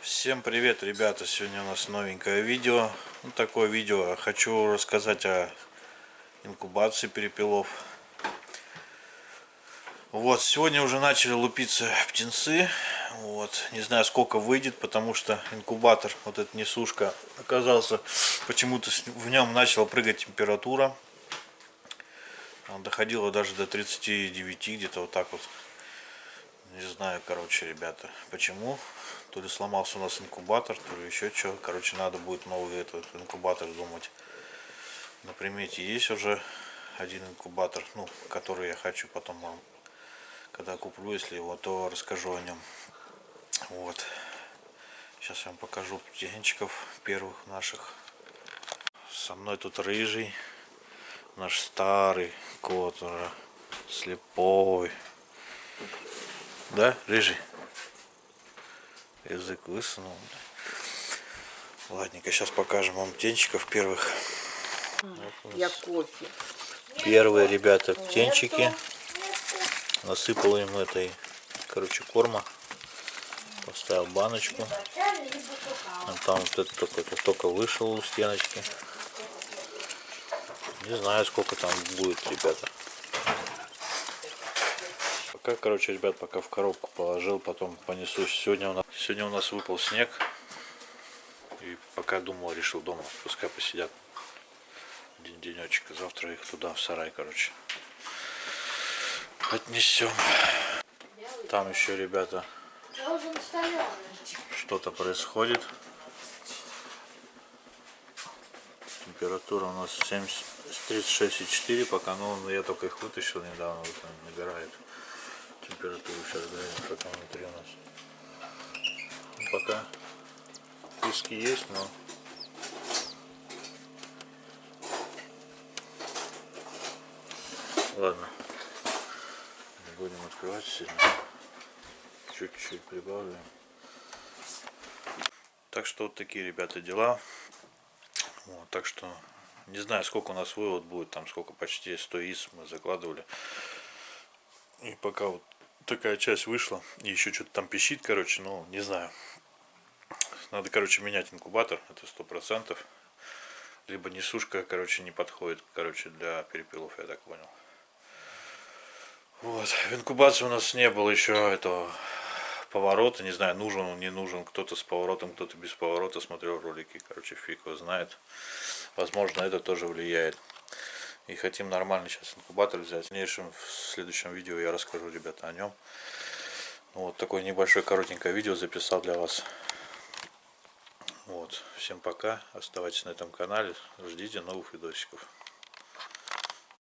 Всем привет, ребята! Сегодня у нас новенькое видео. Ну, такое видео. Хочу рассказать о инкубации перепелов. Вот, сегодня уже начали лупиться птенцы. Вот, не знаю, сколько выйдет, потому что инкубатор, вот эта несушка, оказался, почему-то в нем начала прыгать температура. Она доходила даже до 39, где-то вот так вот. Не знаю, короче, ребята, почему. То ли сломался у нас инкубатор, то ли еще что. Короче, надо будет новый этот инкубатор думать. На примете есть уже один инкубатор, ну, который я хочу потом когда куплю, если его, то расскажу о нем. Вот. Сейчас я вам покажу птенчиков первых наших. Со мной тут рыжий, наш старый кот, уже слепой. Да, рыжий? Язык высунул. Ладненько, сейчас покажем вам птенчиков первых. Я кофе. Первые, ребята, птенчики. Насыпал им этой, короче, корма. Поставил баночку. А там вот это только, только вышел у стеночки. Не знаю, сколько там будет, ребята. Пока, короче, ребят, пока в коробку положил, потом понесу. Сегодня у нас, сегодня у нас выпал снег. И пока думал, решил дома, пускай посидят день денечек. Завтра их туда, в сарай, короче, отнесем. Там еще, ребята, что-то происходит. Температура у нас 70, 36,4 пока, но я только их вытащил недавно, вот он набирает температуру сейчас глянем, что там внутри у нас. Ну, пока писки есть, но ладно. Не будем открывать сильно. Чуть-чуть прибавляем. Так что вот такие, ребята, дела. Вот, так что не знаю, сколько у нас вывод будет, там сколько почти 100 из мы закладывали. И пока вот такая часть вышла. И еще что-то там пищит, короче, ну, не знаю. Надо, короче, менять инкубатор, это сто процентов. Либо несушка, короче, не подходит, короче, для перепелов, я так понял. Вот, в инкубации у нас не было еще этого поворота, не знаю, нужен он, не нужен, кто-то с поворотом, кто-то без поворота, смотрел ролики, короче, фиг его знает. Возможно, это тоже влияет. И хотим нормальный сейчас инкубатор взять. В дальнейшем, в следующем видео я расскажу, ребята, о нем. Ну, вот такое небольшое коротенькое видео записал для вас. Вот. Всем пока. Оставайтесь на этом канале. Ждите новых видосиков.